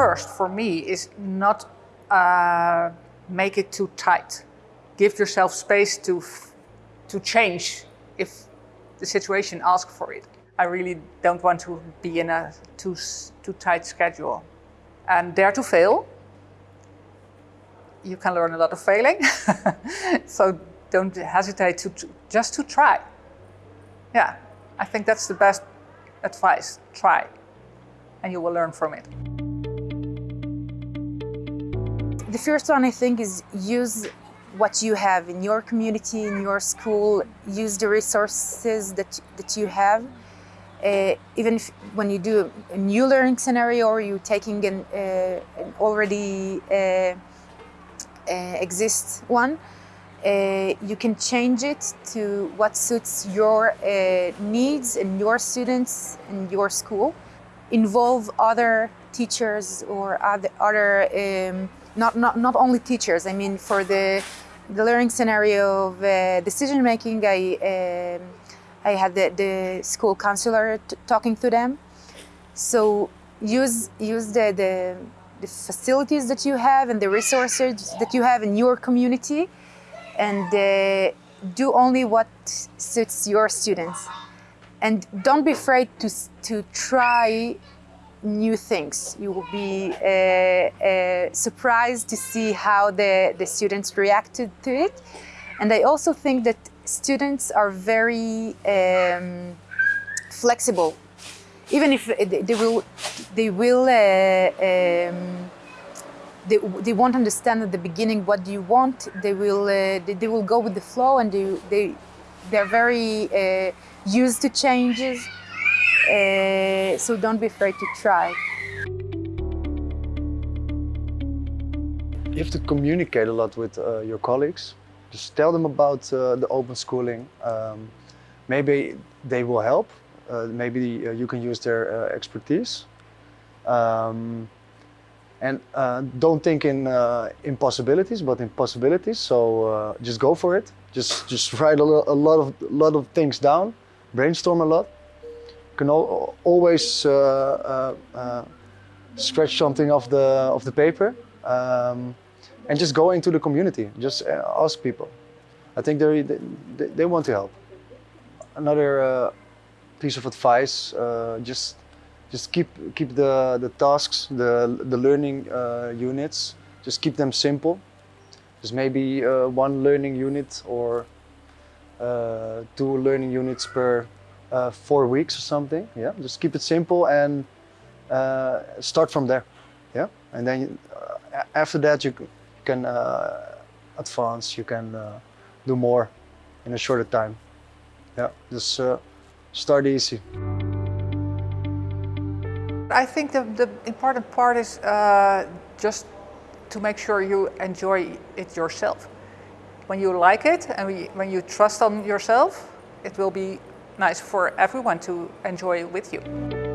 first for me is not uh, make it too tight. Give yourself space to, to change if the situation asks for it. I really don't want to be in a too, too tight schedule. And dare to fail. You can learn a lot of failing. so don't hesitate to, to, just to try. Yeah, I think that's the best advice. Try, and you will learn from it. The first one, I think, is use what you have in your community, in your school. Use the resources that, that you have. Uh, even if, when you do a new learning scenario or you're taking an, uh, an already uh, uh exist one, uh, you can change it to what suits your uh, needs and your students and your school. Involve other teachers or other, other um, not, not, not only teachers, I mean for the, the learning scenario of uh, decision making, I, um, I had the, the school counselor talking to them. So use, use the, the, the facilities that you have and the resources that you have in your community and uh, do only what suits your students. And don't be afraid to, to try new things. You will be uh, uh, surprised to see how the, the students reacted to it. And I also think that students are very um, flexible. Even if they will, they will uh, um, they, they won't understand at the beginning what do you want. They will uh, they, they, will go with the flow and they they they're very uh, used to changes. Uh, so don't be afraid to try. You have to communicate a lot with uh, your colleagues. Just tell them about uh, the open schooling. Um, maybe they will help. Uh, maybe you can use their expertise. Um, and uh, don't think in uh, impossibilities, but in possibilities. So uh, just go for it. Just just write a, lo a, lot of lot of things down, brainstorm a lot. Can al always uh, uh, uh, scratch something off the of the paper, um, and just go into the community. Just ask people. I think they they, they want to help. Another piece of advice: just just keep keep the the tasks, the the learning uh, units, just keep them simple. Just maybe uh, one learning unit or uh, two learning units per uh, four weeks or something. Yeah, just keep it simple and uh, start from there. Yeah, and then uh, after that you can advance. You can do more in a shorter time. Yeah, just start easy. I think the, the important part is uh, just to make sure you enjoy it yourself. When you like it and we, when you trust on yourself, it will be nice for everyone to enjoy with you.